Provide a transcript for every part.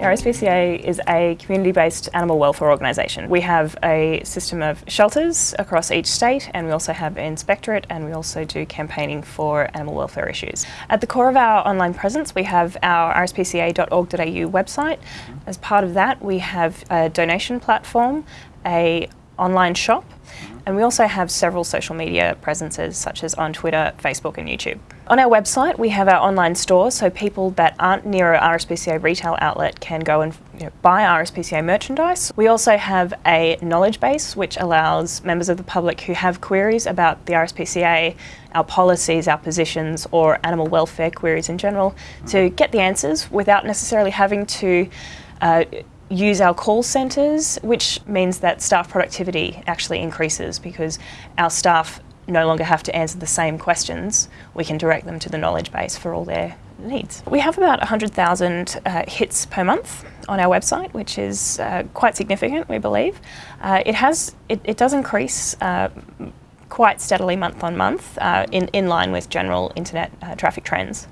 RSPCA is a community-based animal welfare organisation. We have a system of shelters across each state and we also have an inspectorate and we also do campaigning for animal welfare issues. At the core of our online presence we have our rspca.org.au website. As part of that we have a donation platform, a online shop and we also have several social media presences such as on Twitter, Facebook and YouTube. On our website we have our online store so people that aren't near a RSPCA retail outlet can go and you know, buy RSPCA merchandise. We also have a knowledge base which allows members of the public who have queries about the RSPCA, our policies, our positions or animal welfare queries in general to get the answers without necessarily having to uh, use our call centres, which means that staff productivity actually increases because our staff no longer have to answer the same questions. We can direct them to the knowledge base for all their needs. We have about 100,000 uh, hits per month on our website, which is uh, quite significant, we believe. Uh, it has, it, it, does increase uh, quite steadily month on month uh, in, in line with general internet uh, traffic trends.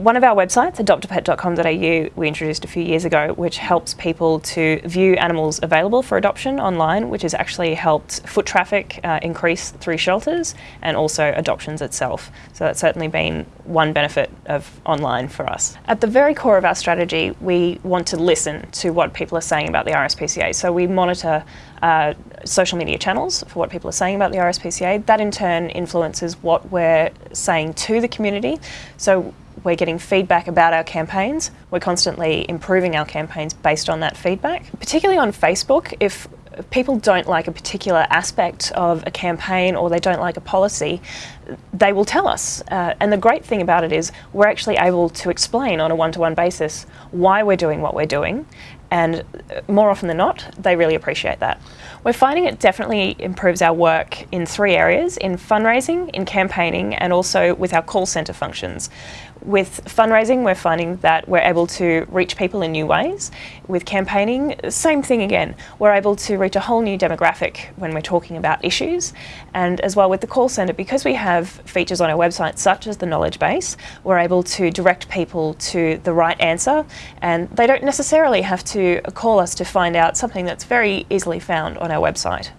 One of our websites, adoptapet.com.au, we introduced a few years ago, which helps people to view animals available for adoption online, which has actually helped foot traffic uh, increase through shelters and also adoptions itself. So that's certainly been one benefit of online for us. At the very core of our strategy, we want to listen to what people are saying about the RSPCA. So we monitor uh, social media channels for what people are saying about the RSPCA. That in turn influences what we're saying to the community. So we're getting feedback about our campaigns. We're constantly improving our campaigns based on that feedback. Particularly on Facebook, if people don't like a particular aspect of a campaign or they don't like a policy, they will tell us. Uh, and the great thing about it is we're actually able to explain on a one-to-one -one basis why we're doing what we're doing and more often than not, they really appreciate that. We're finding it definitely improves our work in three areas, in fundraising, in campaigning, and also with our call centre functions. With fundraising, we're finding that we're able to reach people in new ways. With campaigning, same thing again. We're able to reach a whole new demographic when we're talking about issues. And as well with the call centre, because we have features on our website such as the knowledge base, we're able to direct people to the right answer and they don't necessarily have to call us to find out something that's very easily found on our website.